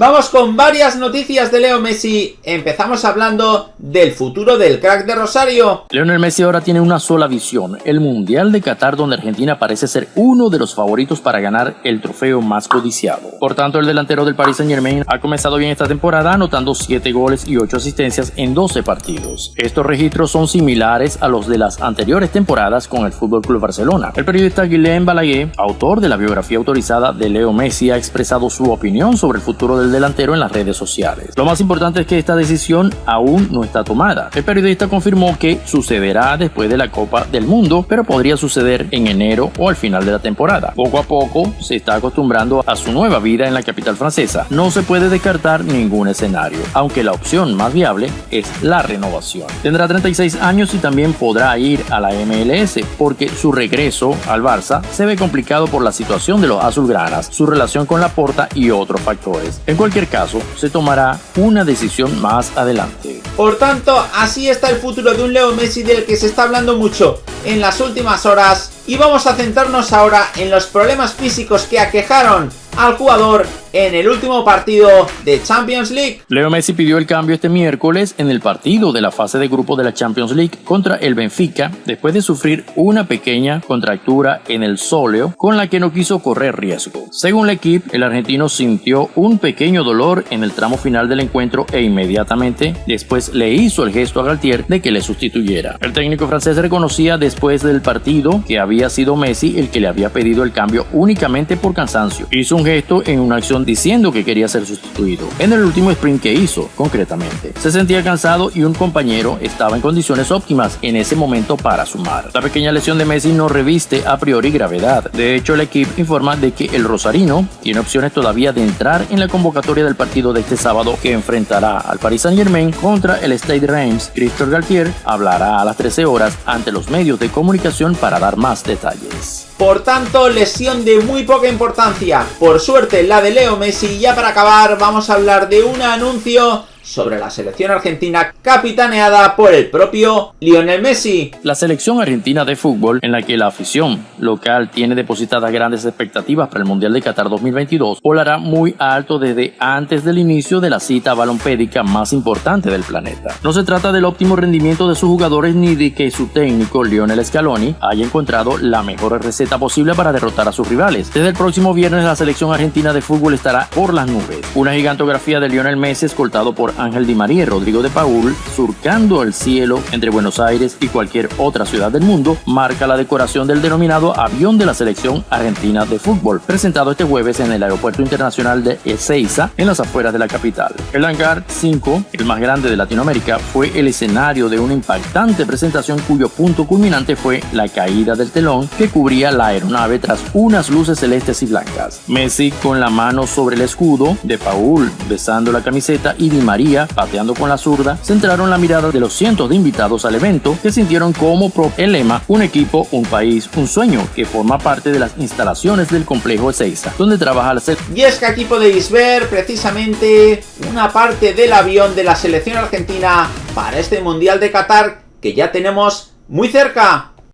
Vamos con varias noticias de Leo Messi. Empezamos hablando del futuro del crack de Rosario. Lionel Messi ahora tiene una sola visión, el Mundial de Qatar donde Argentina parece ser uno de los favoritos para ganar el trofeo más codiciado. Por tanto, el delantero del Paris Saint Germain ha comenzado bien esta temporada anotando 7 goles y 8 asistencias en 12 partidos. Estos registros son similares a los de las anteriores temporadas con el FC Barcelona. El periodista Guillain Balaguer, autor de la biografía autorizada de Leo Messi, ha expresado su opinión sobre el futuro del delantero en las redes sociales. Lo más importante es que esta decisión aún no está tomada. El periodista confirmó que sucederá después de la Copa del Mundo, pero podría suceder en enero o al final de la temporada. Poco a poco se está acostumbrando a su nueva vida en la capital francesa. No se puede descartar ningún escenario, aunque la opción más viable es la renovación. Tendrá 36 años y también podrá ir a la MLS porque su regreso al Barça se ve complicado por la situación de los azulgranas, su relación con la porta y otros factores. En cualquier caso, se tomará una decisión más adelante. Por tanto, así está el futuro de un Leo Messi del que se está hablando mucho en las últimas horas y vamos a centrarnos ahora en los problemas físicos que aquejaron al jugador en el último partido de Champions League. Leo Messi pidió el cambio este miércoles en el partido de la fase de grupo de la Champions League contra el Benfica después de sufrir una pequeña contractura en el sóleo con la que no quiso correr riesgo. Según el equipo, el argentino sintió un pequeño dolor en el tramo final del encuentro e inmediatamente después le hizo el gesto a Galtier de que le sustituyera. El técnico francés reconocía después del partido que había sido Messi el que le había pedido el cambio únicamente por cansancio. Hizo un gesto en una acción diciendo que quería ser sustituido. En el último sprint que hizo, concretamente. Se sentía cansado y un compañero estaba en condiciones óptimas en ese momento para sumar. La pequeña lesión de Messi no reviste a priori gravedad. De hecho, el equipo informa de que el rosarino tiene opciones todavía de entrar en la convocatoria del partido de este sábado que enfrentará al Paris Saint Germain contra el Stade Reims. Christophe Galtier hablará a las 13 horas ante los medios de comunicación para dar más detalles. Por tanto, lesión de muy poca importancia. Por suerte, la de Leo Messi. Y ya para acabar, vamos a hablar de un anuncio sobre la selección argentina capitaneada por el propio Lionel Messi. La selección argentina de fútbol, en la que la afición local tiene depositadas grandes expectativas para el Mundial de Qatar 2022, volará muy alto desde antes del inicio de la cita balompédica más importante del planeta. No se trata del óptimo rendimiento de sus jugadores ni de que su técnico Lionel Scaloni haya encontrado la mejor receta posible para derrotar a sus rivales. Desde el próximo viernes la selección argentina de fútbol estará por las nubes. Una gigantografía de Lionel Messi escoltado por Ángel Di María y Rodrigo de Paul, surcando el cielo entre Buenos Aires y cualquier otra ciudad del mundo, marca la decoración del denominado avión de la selección argentina de fútbol, presentado este jueves en el Aeropuerto Internacional de Ezeiza, en las afueras de la capital. El hangar 5, el más grande de Latinoamérica, fue el escenario de una impactante presentación cuyo punto culminante fue la caída del telón que cubría la aeronave tras unas luces celestes y blancas. Messi con la mano sobre el escudo, de Paul besando la camiseta y Di María pateando con la zurda, centraron la mirada de los cientos de invitados al evento que sintieron como pro el lema Un equipo, un país, un sueño, que forma parte de las instalaciones del complejo Ezeiza, donde trabaja la selección. Y es que aquí podéis ver precisamente una parte del avión de la selección argentina para este Mundial de Qatar que ya tenemos muy cerca.